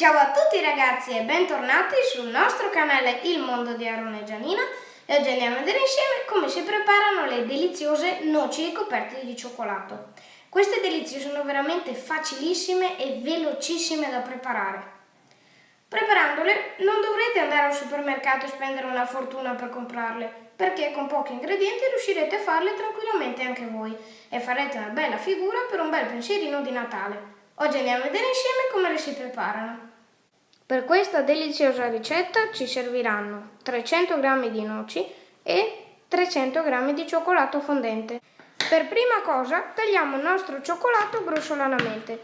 Ciao a tutti ragazzi e bentornati sul nostro canale Il Mondo di Aaron e Gianina e oggi andiamo a vedere insieme come si preparano le deliziose noci ricoperte di cioccolato. Queste delizie sono veramente facilissime e velocissime da preparare. Preparandole non dovrete andare al supermercato e spendere una fortuna per comprarle, perché con pochi ingredienti riuscirete a farle tranquillamente anche voi e farete una bella figura per un bel pensierino di Natale. Oggi andiamo a vedere insieme come le si preparano. Per questa deliziosa ricetta ci serviranno 300 g di noci e 300 g di cioccolato fondente. Per prima cosa tagliamo il nostro cioccolato grossolanamente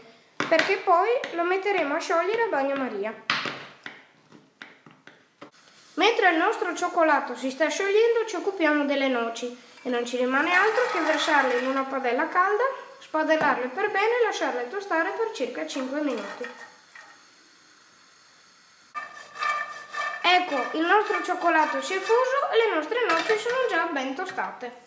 perché poi lo metteremo a sciogliere a bagnomaria. Mentre il nostro cioccolato si sta sciogliendo ci occupiamo delle noci e non ci rimane altro che versarle in una padella calda, spadellarle per bene e lasciarle tostare per circa 5 minuti. Ecco, il nostro cioccolato si è fuso e le nostre noci sono già ben tostate.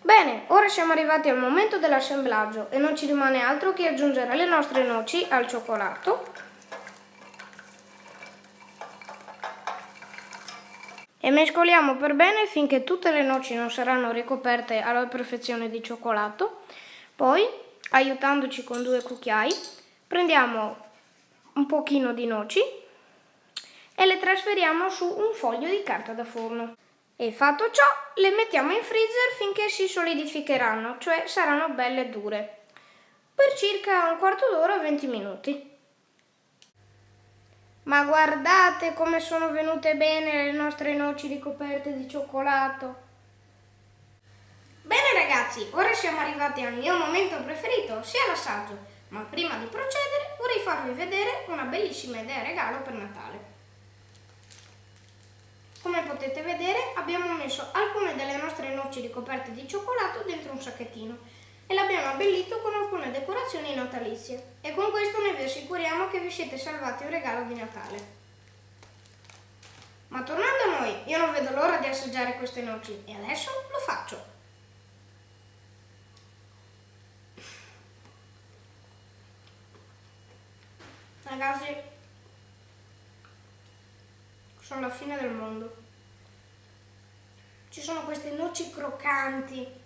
Bene, ora siamo arrivati al momento dell'assemblaggio e non ci rimane altro che aggiungere le nostre noci al cioccolato e mescoliamo per bene finché tutte le noci non saranno ricoperte alla perfezione di cioccolato. Poi, aiutandoci con due cucchiai, prendiamo un pochino di noci e le trasferiamo su un foglio di carta da forno. E fatto ciò, le mettiamo in freezer finché si solidificheranno, cioè saranno belle dure, per circa un quarto d'ora o 20 minuti. Ma guardate come sono venute bene le nostre noci ricoperte di cioccolato! Bene ragazzi, ora siamo arrivati al mio momento preferito, sia l'assaggio. Ma prima di procedere vorrei farvi vedere una bellissima idea regalo per Natale. Come potete vedere abbiamo messo alcune delle nostre noci ricoperte di cioccolato dentro un sacchettino e l'abbiamo abbellito con alcune decorazioni natalizie e con questo noi vi assicuriamo che vi siete salvati un regalo di Natale. Ma tornando a noi, io non vedo l'ora di assaggiare queste noci e adesso lo faccio. Ragazzi, sono la fine del mondo. Ci sono queste noci croccanti,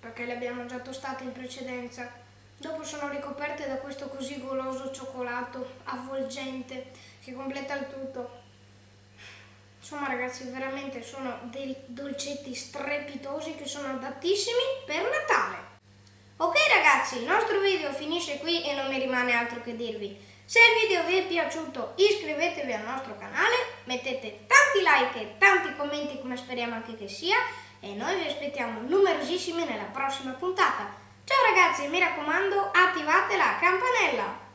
perché le abbiamo già tostate in precedenza. Dopo sono ricoperte da questo così goloso cioccolato avvolgente che completa il tutto. Insomma ragazzi, veramente sono dei dolcetti strepitosi che sono adattissimi per Natale. Ok ragazzi, il nostro video finisce qui e non mi rimane altro che dirvi. Se il video vi è piaciuto iscrivetevi al nostro canale, mettete tanti like e tanti commenti come speriamo anche che sia e noi vi aspettiamo numerosissimi nella prossima puntata. Ciao ragazzi mi raccomando attivate la campanella!